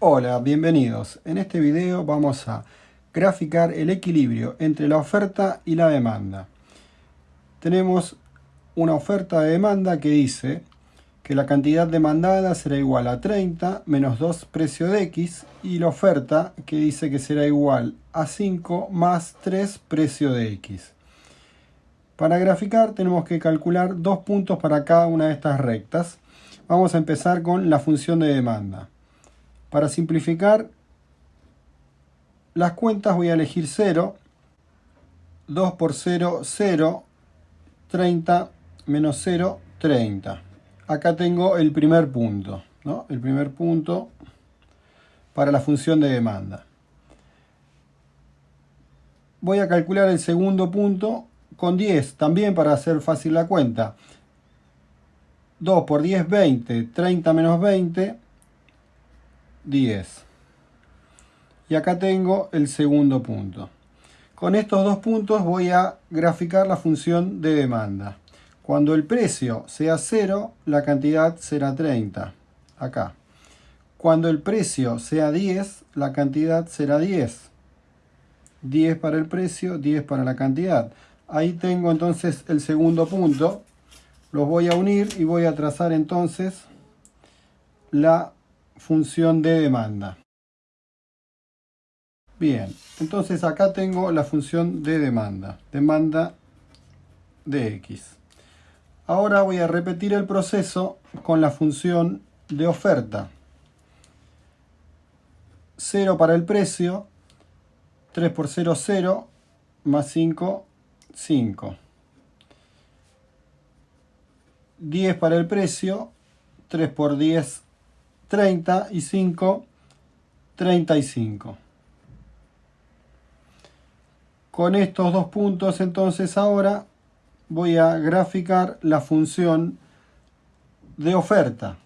Hola, bienvenidos. En este video vamos a graficar el equilibrio entre la oferta y la demanda. Tenemos una oferta de demanda que dice que la cantidad demandada será igual a 30 menos 2 precio de X y la oferta que dice que será igual a 5 más 3 precio de X. Para graficar tenemos que calcular dos puntos para cada una de estas rectas. Vamos a empezar con la función de demanda. Para simplificar las cuentas voy a elegir 0. 2 por 0, 0. 30 menos 0, 30. Acá tengo el primer punto. El primer punto para la función de demanda. Voy a calcular el segundo punto con 10, también para hacer fácil la cuenta. 2 por 10, 20. 30 menos 20, 10. Y acá tengo el segundo punto. Con estos dos puntos voy a graficar la función de demanda. Cuando el precio sea 0, la cantidad será 30. Acá. Cuando el precio sea 10, la cantidad será 10. 10 para el precio, 10 para la cantidad. Ahí tengo entonces el segundo punto. Los voy a unir y voy a trazar entonces la función de demanda. Bien, entonces acá tengo la función de demanda, demanda de x. Ahora voy a repetir el proceso con la función de oferta. 0 para el precio, 3 por 0, 0, más 5, 5. 10 para el precio, 3 por 10, 30 y 5, 35. Con estos dos puntos entonces ahora voy a graficar la función de oferta.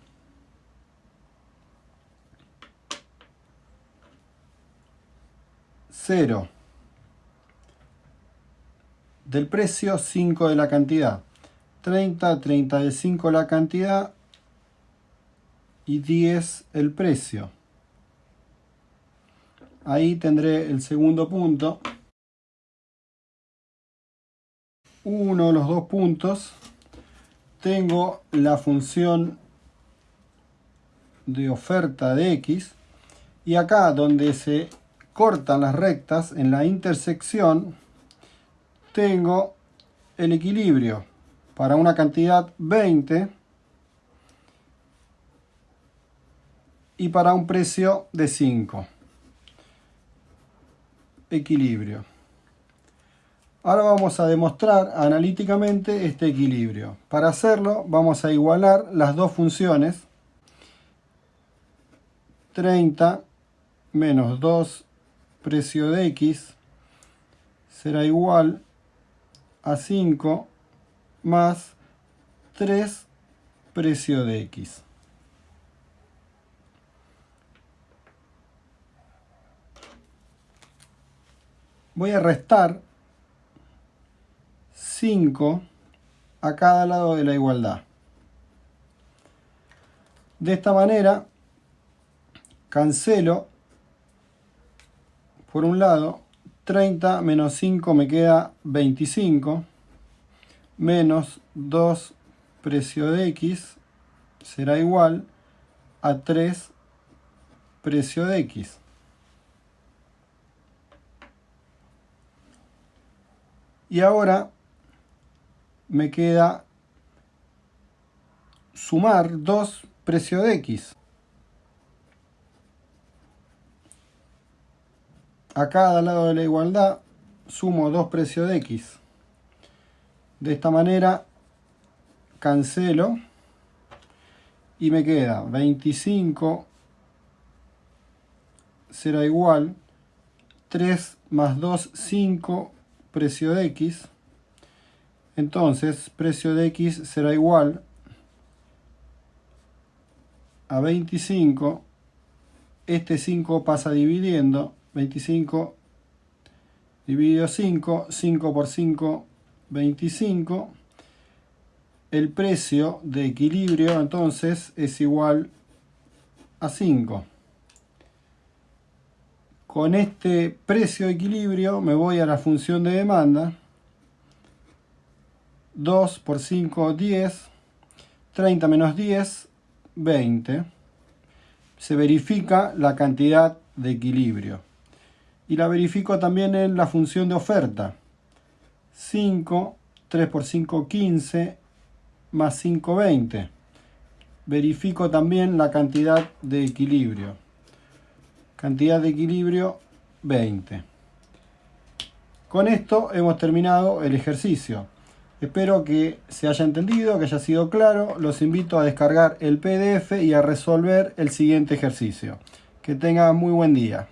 Cero del precio, 5 de la cantidad. 30, 35 la cantidad, y 10 el precio. Ahí tendré el segundo punto. Uno de los dos puntos. Tengo la función de oferta de X. Y acá donde se cortan las rectas, en la intersección, tengo el equilibrio para una cantidad 20 y para un precio de 5. Equilibrio. Ahora vamos a demostrar analíticamente este equilibrio. Para hacerlo vamos a igualar las dos funciones. 30 menos 2 precio de x será igual a 5 más 3 precio de x. voy a restar 5 a cada lado de la igualdad. De esta manera, cancelo, por un lado, 30 menos 5 me queda 25, menos 2 precio de x será igual a 3 precio de x. Y ahora me queda sumar 2 precio de x. A cada lado de la igualdad sumo 2 precio de x. De esta manera cancelo y me queda 25 será igual 3 más 2, 5 precio de x, entonces precio de x será igual a 25, este 5 pasa dividiendo, 25 dividido 5, 5 por 5, 25, el precio de equilibrio entonces es igual a 5. Con este precio de equilibrio me voy a la función de demanda. 2 por 5, 10. 30 menos 10, 20. Se verifica la cantidad de equilibrio. Y la verifico también en la función de oferta. 5, 3 por 5, 15, más 5, 20. Verifico también la cantidad de equilibrio. Cantidad de equilibrio 20. Con esto hemos terminado el ejercicio. Espero que se haya entendido, que haya sido claro. Los invito a descargar el PDF y a resolver el siguiente ejercicio. Que tengan muy buen día.